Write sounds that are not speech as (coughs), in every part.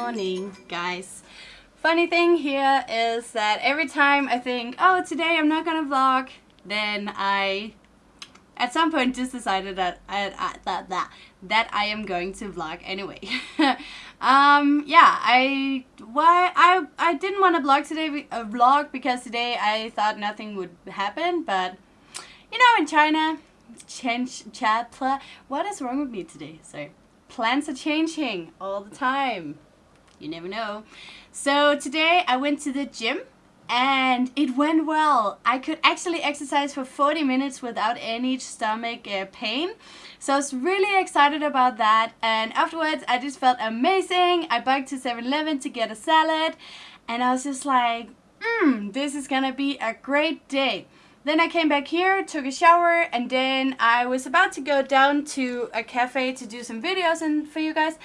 morning, guys. Funny thing here is that every time I think, oh, today I'm not gonna vlog, then I, at some point, just decided that I, that that that I am going to vlog anyway. (laughs) um, yeah, I why I I didn't want to vlog today, a vlog because today I thought nothing would happen, but you know, in China, change chat. What is wrong with me today? Sorry plans are changing all the time. You never know. So today I went to the gym and it went well. I could actually exercise for 40 minutes without any stomach uh, pain. So I was really excited about that and afterwards I just felt amazing. I biked to 7-Eleven to get a salad and I was just like, mmm, this is gonna be a great day. Then I came back here, took a shower, and then I was about to go down to a cafe to do some videos and for you guys.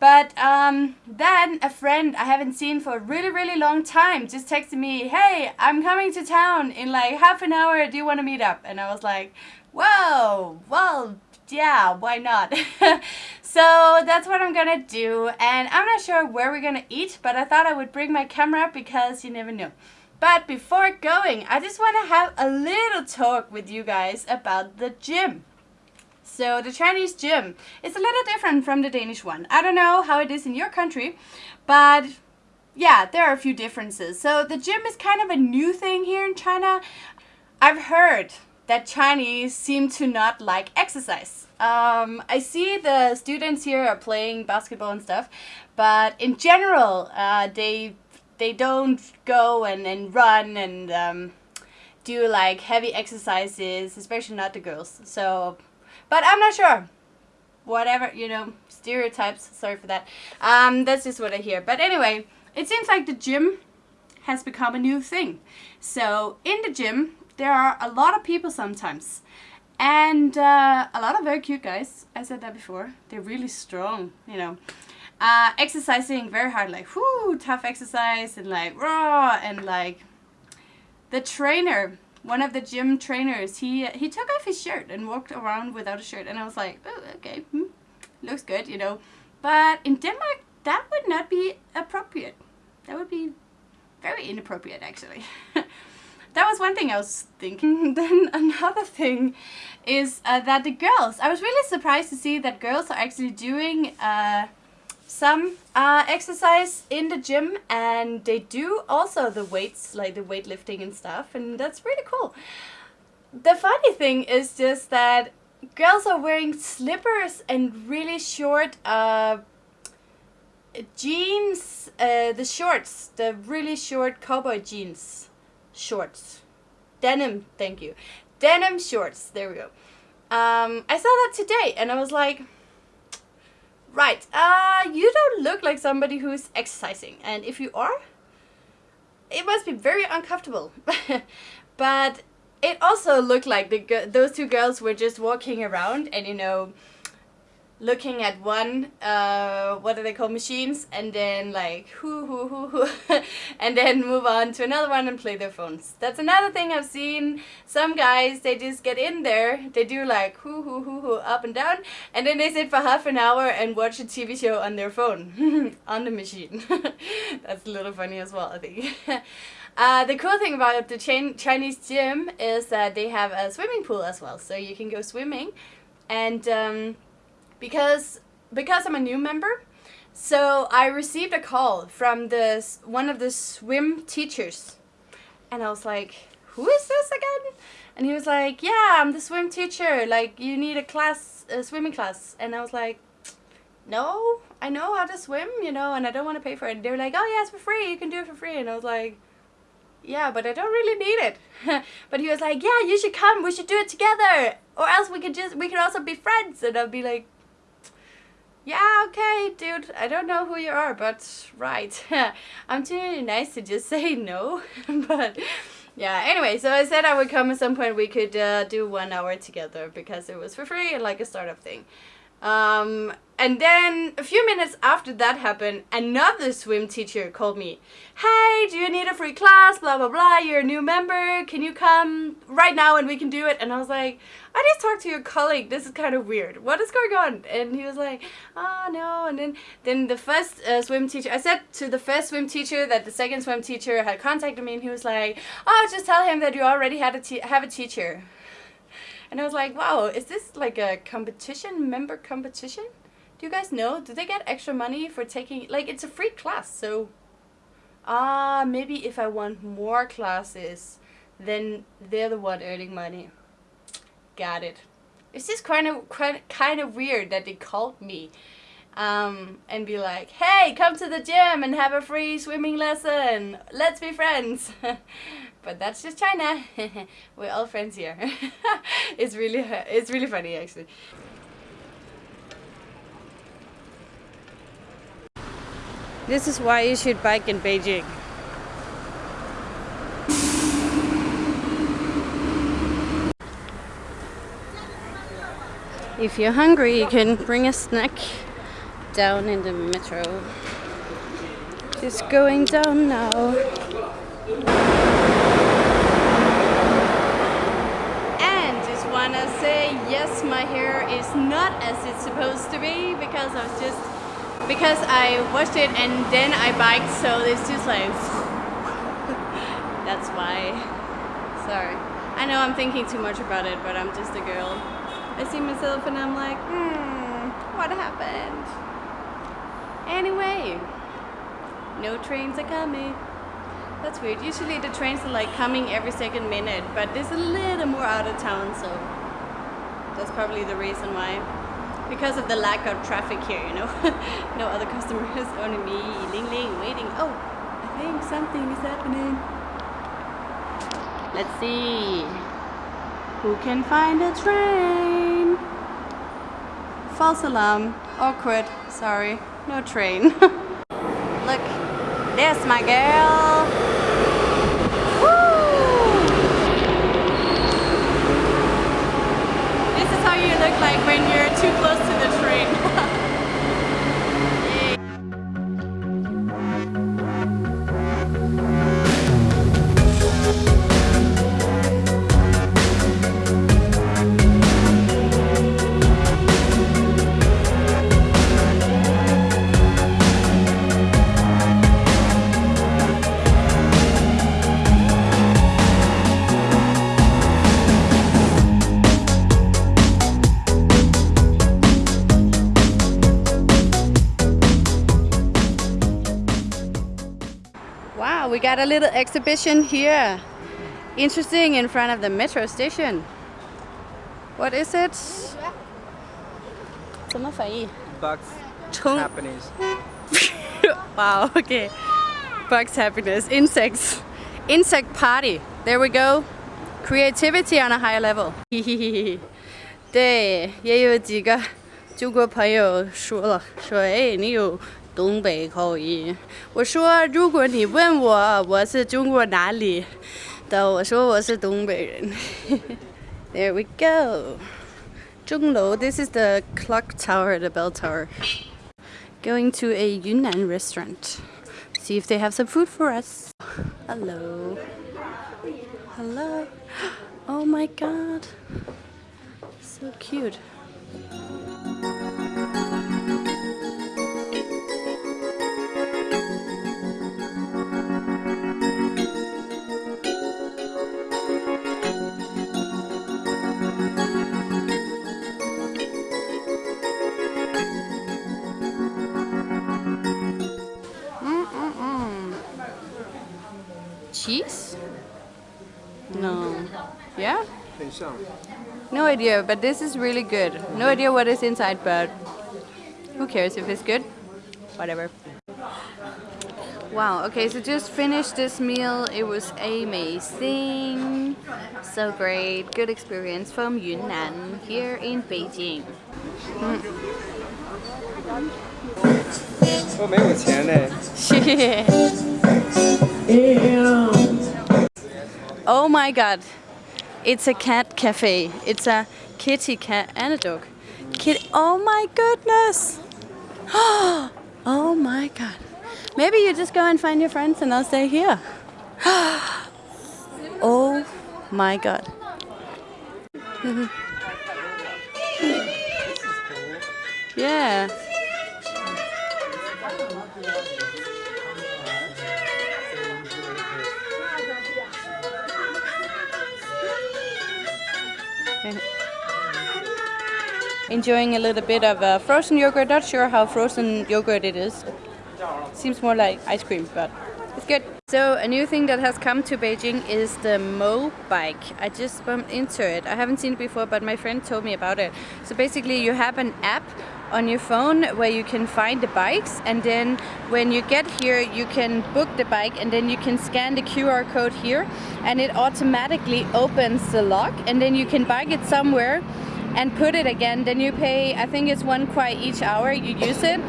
But um, then a friend I haven't seen for a really, really long time just texted me, hey, I'm coming to town in like half an hour. Do you want to meet up? And I was like, whoa, well, yeah, why not? (laughs) so that's what I'm gonna do. And I'm not sure where we're gonna eat, but I thought I would bring my camera because you never know. But before going, I just want to have a little talk with you guys about the gym. So the Chinese gym is a little different from the Danish one. I don't know how it is in your country, but yeah, there are a few differences. So the gym is kind of a new thing here in China. I've heard that Chinese seem to not like exercise. Um, I see the students here are playing basketball and stuff, but in general, uh, they they don't go and, and run and um, do like heavy exercises, especially not the girls. So, but I'm not sure. Whatever, you know, stereotypes, sorry for that. Um, that's just what I hear. But anyway, it seems like the gym has become a new thing. So in the gym, there are a lot of people sometimes. And uh, a lot of very cute guys. I said that before. They're really strong, you know uh, exercising very hard, like whoo, tough exercise and like raw and like the trainer, one of the gym trainers, he he took off his shirt and walked around without a shirt, and I was like, oh, okay, hmm, looks good, you know. But in Denmark, that would not be appropriate. That would be very inappropriate, actually. (laughs) that was one thing I was thinking. (laughs) then another thing is uh, that the girls, I was really surprised to see that girls are actually doing uh, some uh, exercise in the gym and they do also the weights like the weightlifting and stuff and that's really cool. The funny thing is just that girls are wearing slippers and really short uh, jeans uh, the shorts the really short cowboy jeans shorts. Denim thank you. Denim shorts there we go. Um, I saw that today and I was like Right, uh, you don't look like somebody who's exercising, and if you are, it must be very uncomfortable. (laughs) but it also looked like the those two girls were just walking around and, you know, looking at one uh what do they call machines and then like whoo hoo hoo hoo (laughs) and then move on to another one and play their phones. That's another thing i've seen. Some guys they just get in there they do like whoo hoo hoo hoo up and down and then they sit for half an hour and watch a tv show on their phone (laughs) on the machine. (laughs) That's a little funny as well i think. Uh, the cool thing about the Chinese gym is that they have a swimming pool as well, so you can go swimming. And um, because because I'm a new member. So I received a call from this one of the swim teachers, and I was like, "Who is this again?" And he was like, "Yeah, I'm the swim teacher. Like, you need a class, a swimming class." And I was like, "No, I know how to swim, you know, and I don't want to pay for it." And they were like, "Oh yeah, it's for free. You can do it for free." And I was like, yeah, but I don't really need it. (laughs) but he was like, yeah, you should come. We should do it together. Or else we could just, we could also be friends. And I'll be like, yeah, okay, dude, I don't know who you are, but right. (laughs) I'm too nice to just (laughs) say no. (laughs) but yeah, anyway, so I said I would come at some point we could uh, do one hour together because it was for free and like a startup thing. Um, and then a few minutes after that happened, another swim teacher called me. Hey, do you need a free class? Blah blah blah. You're a new member. Can you come right now and we can do it? And I was like, I just talked to your colleague. This is kind of weird. What is going on? And he was like, Oh no. And then then the first uh, swim teacher, I said to the first swim teacher that the second swim teacher had contacted me, and he was like, Oh, just tell him that you already had a have a teacher. And I was like, Wow, is this like a competition member competition? Do you guys know? Do they get extra money for taking like it's a free class, so ah uh, maybe if I want more classes, then they're the one earning money. Got it. It's just kind of kind of weird that they called me um, and be like, "Hey, come to the gym and have a free swimming lesson. Let's be friends." (laughs) but that's just China. (laughs) We're all friends here. (laughs) it's really it's really funny actually. This is why you should bike in Beijing. If you're hungry, you can bring a snack down in the metro. Just going down now. And just wanna say, yes, my hair is not as it's supposed to be because I was just because I washed it and then I biked so it's just like (laughs) that's why. Sorry. I know I'm thinking too much about it but I'm just a girl. I see myself and I'm like hmm what happened? Anyway no trains are coming that's weird usually the trains are like coming every second minute but this is a little more out of town so that's probably the reason why because of the lack of traffic here, you know. (laughs) no other customers, (laughs) only me, Ling Ling, waiting. Oh, I think something is happening. Let's see. Who can find a train? False alarm. Awkward. Sorry. No train. (laughs) Look, there's my girl. This is how you look like when you're too close a little exhibition here. Interesting in front of the metro station. What is it? Bugs happiness. (laughs) wow, okay. Bugs happiness. Insects. Insect party. There we go. Creativity on a higher level. (laughs) 对，也有几个中国朋友说了，说哎，你有 东北口音。我说，如果你问我我是中国哪里的，我说我是东北人。There (laughs) we go. 钟楼 this is the clock tower, the bell tower. Going to a Yunnan restaurant. See if they have some food for us. Hello. Hello. (gasps) Oh my god. So cute. Cheese? No. Yeah? No idea, but this is really good. No idea what is inside, but who cares if it's good? Whatever. Wow, okay, so just finished this meal. It was amazing. So great. Good experience from Yunnan here in Beijing. Mm. (laughs) 我没有钱嘞。oh my god. It's a cat cafe. It's a kitty cat and a dog. Kid, oh my goodness. (gasps) Oh my god. Maybe you just go and find your friends and I'll stay here. (gasps) Oh my god. (laughs) yeah. Enjoying a little bit of uh, frozen yogurt. Not sure how frozen yogurt it is. Seems more like ice cream, but it's good. So a new thing that has come to Beijing is the Mo bike. I just bumped into it. I haven't seen it before, but my friend told me about it. So basically you have an app on your phone where you can find the bikes and then when you get here you can book the bike and then you can scan the QR code here and it automatically opens the lock and then you can bike it somewhere and put it again. Then you pay I think it's one kuai each hour you use it.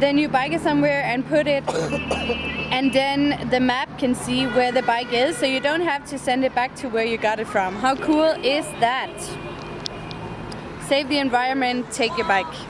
Then you bike it somewhere and put it (coughs) and then the map can see where the bike is so you don't have to send it back to where you got it from. How cool is that? Save the environment take your bike